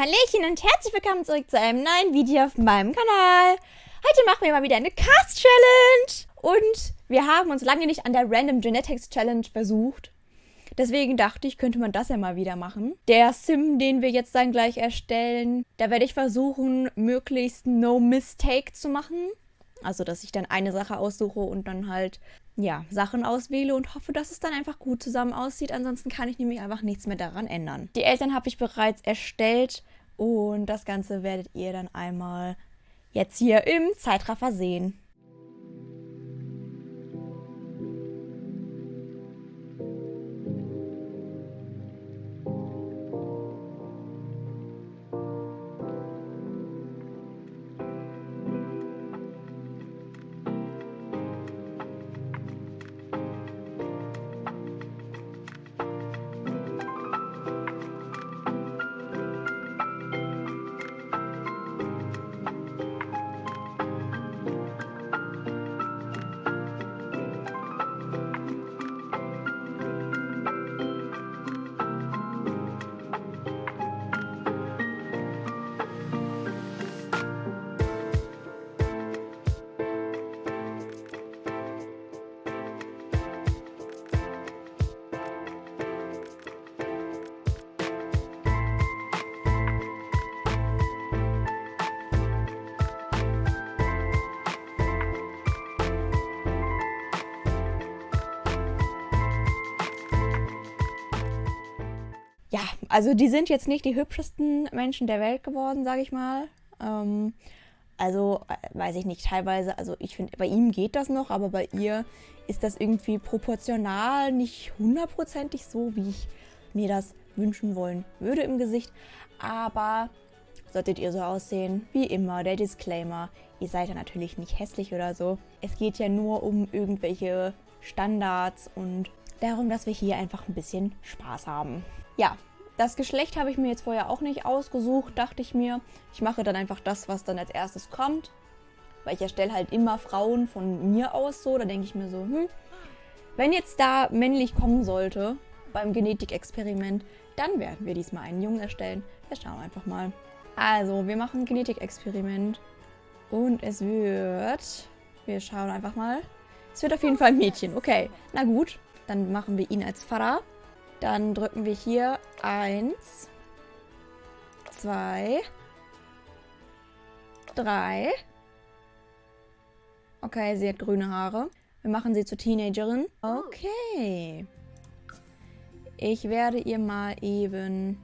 Hallöchen und herzlich willkommen zurück zu einem neuen Video auf meinem Kanal. Heute machen wir mal wieder eine Cast-Challenge. Und wir haben uns lange nicht an der Random Genetics Challenge versucht. Deswegen dachte ich, könnte man das ja mal wieder machen. Der Sim, den wir jetzt dann gleich erstellen, da werde ich versuchen, möglichst No Mistake zu machen. Also, dass ich dann eine Sache aussuche und dann halt, ja, Sachen auswähle und hoffe, dass es dann einfach gut zusammen aussieht. Ansonsten kann ich nämlich einfach nichts mehr daran ändern. Die Eltern habe ich bereits erstellt und das Ganze werdet ihr dann einmal jetzt hier im Zeitraffer sehen. Ja, also die sind jetzt nicht die hübschesten Menschen der Welt geworden, sage ich mal. Ähm, also äh, weiß ich nicht, teilweise, also ich finde, bei ihm geht das noch, aber bei ihr ist das irgendwie proportional nicht hundertprozentig so, wie ich mir das wünschen wollen würde im Gesicht. Aber solltet ihr so aussehen, wie immer, der Disclaimer, ihr seid ja natürlich nicht hässlich oder so. Es geht ja nur um irgendwelche Standards und darum, dass wir hier einfach ein bisschen Spaß haben. Ja, das Geschlecht habe ich mir jetzt vorher auch nicht ausgesucht, dachte ich mir. Ich mache dann einfach das, was dann als erstes kommt. Weil ich erstelle halt immer Frauen von mir aus so. Da denke ich mir so, hm, wenn jetzt da männlich kommen sollte beim Genetikexperiment, dann werden wir diesmal einen Jungen erstellen. Wir schauen einfach mal. Also, wir machen ein Genetikexperiment. Und es wird... Wir schauen einfach mal. Es wird auf jeden Fall ein Mädchen. Okay, na gut. Dann machen wir ihn als Vater. Dann drücken wir hier 1, 2, 3. Okay, sie hat grüne Haare. Wir machen sie zur Teenagerin. Okay. Ich werde ihr mal eben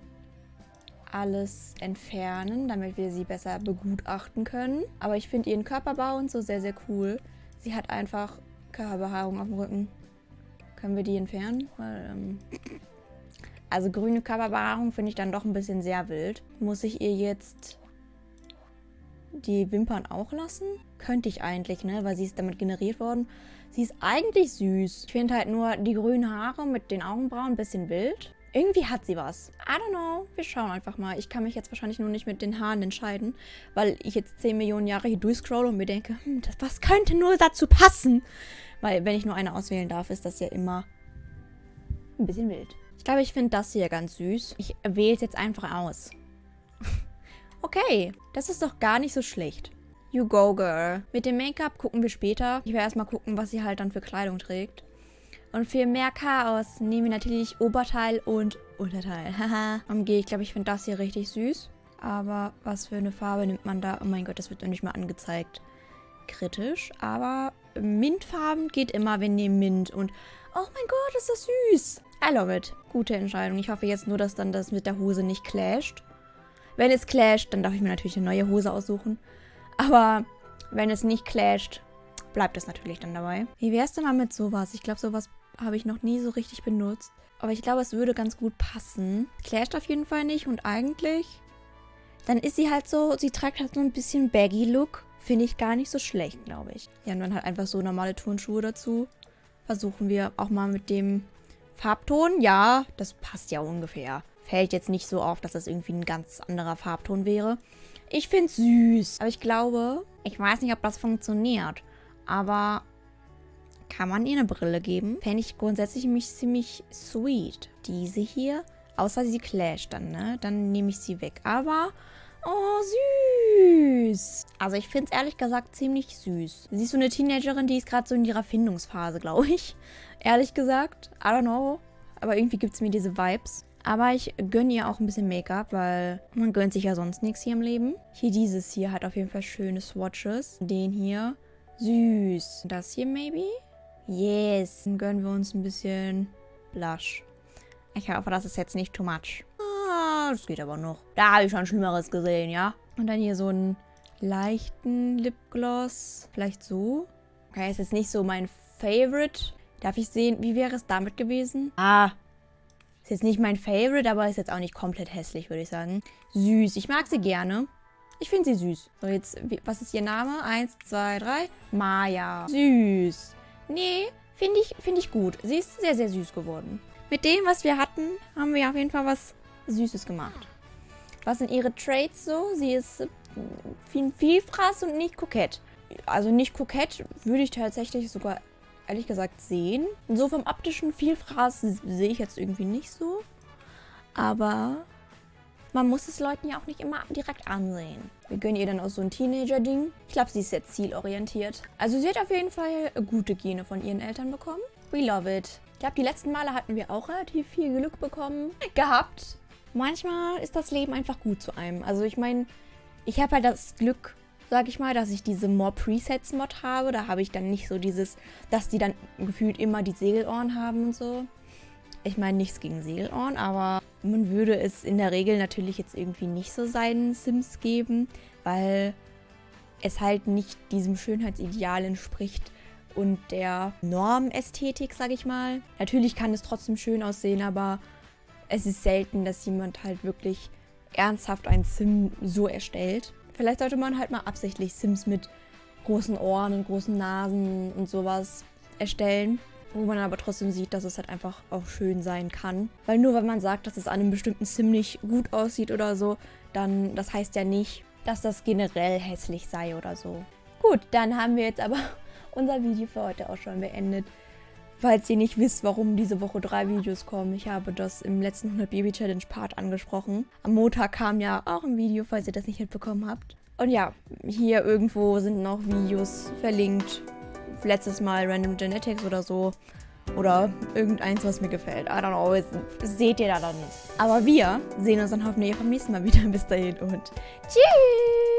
alles entfernen, damit wir sie besser begutachten können. Aber ich finde ihren Körperbau und so sehr, sehr cool. Sie hat einfach Körperbehaarung auf dem Rücken. Können wir die entfernen? Weil, ähm also grüne Körperbehaarung finde ich dann doch ein bisschen sehr wild. Muss ich ihr jetzt die Wimpern auch lassen? Könnte ich eigentlich, ne? Weil sie ist damit generiert worden. Sie ist eigentlich süß. Ich finde halt nur die grünen Haare mit den Augenbrauen ein bisschen wild. Irgendwie hat sie was. I don't know. Wir schauen einfach mal. Ich kann mich jetzt wahrscheinlich nur nicht mit den Haaren entscheiden, weil ich jetzt 10 Millionen Jahre hier durchscrolle und mir denke, hm, das, was könnte nur dazu passen? Weil wenn ich nur eine auswählen darf, ist das ja immer ein bisschen wild. Ich glaube, ich finde das hier ganz süß. Ich wähle es jetzt einfach aus. okay, das ist doch gar nicht so schlecht. You go, girl. Mit dem Make-up gucken wir später. Ich werde erstmal gucken, was sie halt dann für Kleidung trägt. Und für mehr Chaos nehmen wir natürlich Oberteil und Unterteil. Haha. Umgehe ich glaube, ich finde das hier richtig süß. Aber was für eine Farbe nimmt man da? Oh mein Gott, das wird doch nicht mal angezeigt. Kritisch. Aber Mintfarben geht immer. Wir nehmen Mint. Und oh mein Gott, ist das süß. I love it. Gute Entscheidung. Ich hoffe jetzt nur, dass dann das mit der Hose nicht clasht. Wenn es clasht, dann darf ich mir natürlich eine neue Hose aussuchen. Aber wenn es nicht clasht, bleibt es natürlich dann dabei. Wie wär's denn mal mit sowas? Ich glaube, sowas habe ich noch nie so richtig benutzt. Aber ich glaube, es würde ganz gut passen. Clasht auf jeden Fall nicht und eigentlich... Dann ist sie halt so, sie trägt halt so ein bisschen Baggy-Look. Finde ich gar nicht so schlecht, glaube ich. Ja, und dann halt einfach so normale Turnschuhe dazu. Versuchen wir auch mal mit dem Farbton, ja, das passt ja ungefähr. Fällt jetzt nicht so auf, dass das irgendwie ein ganz anderer Farbton wäre. Ich finde es süß. Aber ich glaube, ich weiß nicht, ob das funktioniert. Aber kann man ihr eine Brille geben? Fände ich grundsätzlich mich ziemlich sweet. Diese hier Außer sie clasht dann, ne? Dann nehme ich sie weg. Aber, oh, süß. Also ich finde es ehrlich gesagt ziemlich süß. Sie ist so eine Teenagerin, die ist gerade so in ihrer Findungsphase, glaube ich. Ehrlich gesagt. I don't know. Aber irgendwie gibt es mir diese Vibes. Aber ich gönne ihr auch ein bisschen Make-up, weil man gönnt sich ja sonst nichts hier im Leben. Hier dieses hier hat auf jeden Fall schöne Swatches. Den hier. Süß. Das hier maybe? Yes. Dann gönnen wir uns ein bisschen Blush. Ich hoffe, das ist jetzt nicht too much. Ah, das geht aber noch. Da habe ich schon Schlimmeres gesehen, ja? Und dann hier so einen leichten Lipgloss. Vielleicht so. Okay, ist jetzt nicht so mein Favorite. Darf ich sehen, wie wäre es damit gewesen? Ah, ist jetzt nicht mein Favorite, aber ist jetzt auch nicht komplett hässlich, würde ich sagen. Süß. Ich mag sie gerne. Ich finde sie süß. So, jetzt, was ist ihr Name? Eins, zwei, drei. Maya. Süß. Nee, finde ich, find ich gut. Sie ist sehr, sehr süß geworden. Mit dem, was wir hatten, haben wir auf jeden Fall was Süßes gemacht. Was sind ihre Traits so? Sie ist äh, viel Vielfraß und nicht kokett. Also nicht kokett würde ich tatsächlich sogar ehrlich gesagt sehen. So vom optischen Vielfraß sehe ich jetzt irgendwie nicht so. Aber man muss es Leuten ja auch nicht immer direkt ansehen. Wir gönnen ihr dann auch so ein Teenager-Ding. Ich glaube, sie ist sehr zielorientiert. Also sie hat auf jeden Fall gute Gene von ihren Eltern bekommen. We love it. Ich glaube, die letzten Male hatten wir auch relativ viel Glück bekommen. Gehabt. Manchmal ist das Leben einfach gut zu einem. Also ich meine, ich habe halt das Glück, sag ich mal, dass ich diese More Presets Mod habe. Da habe ich dann nicht so dieses, dass die dann gefühlt immer die Segelohren haben und so. Ich meine, nichts gegen Segelohren, aber man würde es in der Regel natürlich jetzt irgendwie nicht so seinen Sims geben, weil es halt nicht diesem Schönheitsideal entspricht und der Normästhetik, sag ich mal. Natürlich kann es trotzdem schön aussehen, aber es ist selten, dass jemand halt wirklich ernsthaft ein Sim so erstellt. Vielleicht sollte man halt mal absichtlich Sims mit großen Ohren und großen Nasen und sowas erstellen. Wo man aber trotzdem sieht, dass es halt einfach auch schön sein kann. Weil nur wenn man sagt, dass es an einem bestimmten Sim nicht gut aussieht oder so, dann das heißt ja nicht, dass das generell hässlich sei oder so. Gut, dann haben wir jetzt aber unser Video für heute auch schon beendet. Falls ihr nicht wisst, warum diese Woche drei Videos kommen, ich habe das im letzten 100 Baby Challenge Part angesprochen. Am Montag kam ja auch ein Video, falls ihr das nicht mitbekommen habt. Und ja, hier irgendwo sind noch Videos verlinkt. Letztes Mal Random Genetics oder so. Oder irgendeins, was mir gefällt. I don't know, das seht ihr da dann. Aber wir sehen uns dann hoffentlich auch beim nächsten Mal wieder. Bis dahin und tschüss!